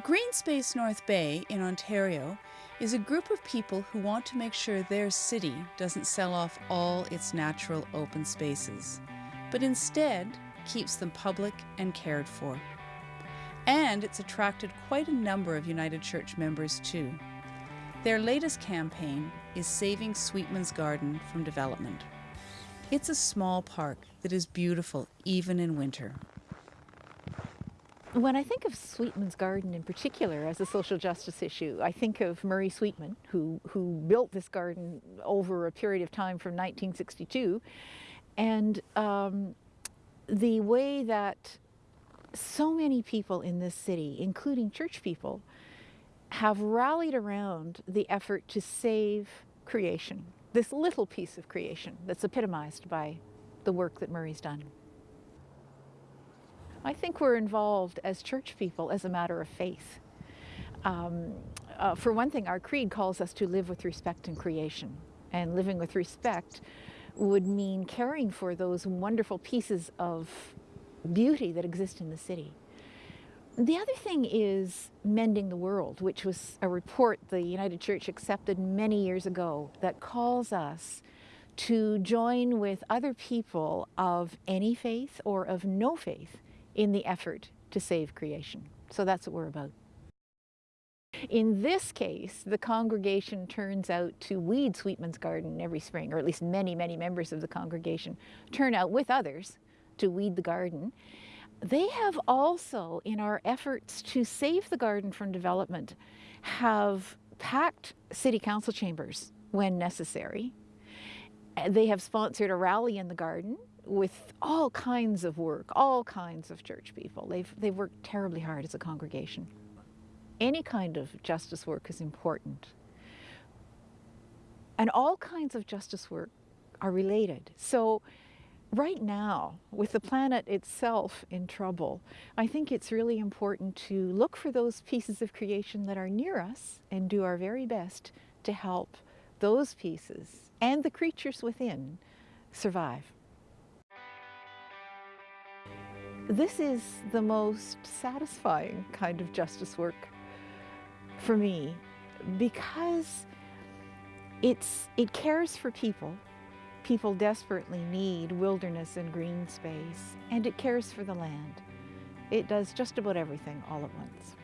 Greenspace North Bay in Ontario is a group of people who want to make sure their city doesn't sell off all its natural open spaces, but instead keeps them public and cared for. And it's attracted quite a number of United Church members too. Their latest campaign is Saving Sweetman's Garden from Development. It's a small park that is beautiful even in winter. When I think of Sweetman's Garden in particular as a social justice issue, I think of Murray Sweetman, who, who built this garden over a period of time from 1962, and um, the way that so many people in this city, including church people, have rallied around the effort to save creation, this little piece of creation that's epitomized by the work that Murray's done. I think we're involved as church people as a matter of faith. Um, uh, for one thing, our creed calls us to live with respect in creation. And living with respect would mean caring for those wonderful pieces of beauty that exist in the city. The other thing is Mending the World, which was a report the United Church accepted many years ago that calls us to join with other people of any faith or of no faith in the effort to save creation. So that's what we're about. In this case, the congregation turns out to weed Sweetman's garden every spring, or at least many, many members of the congregation turn out with others to weed the garden. They have also, in our efforts to save the garden from development, have packed city council chambers when necessary. They have sponsored a rally in the garden with all kinds of work, all kinds of church people. They've, they've worked terribly hard as a congregation. Any kind of justice work is important. And all kinds of justice work are related. So right now, with the planet itself in trouble, I think it's really important to look for those pieces of creation that are near us and do our very best to help those pieces and the creatures within survive. This is the most satisfying kind of justice work for me because it's, it cares for people. People desperately need wilderness and green space, and it cares for the land. It does just about everything all at once.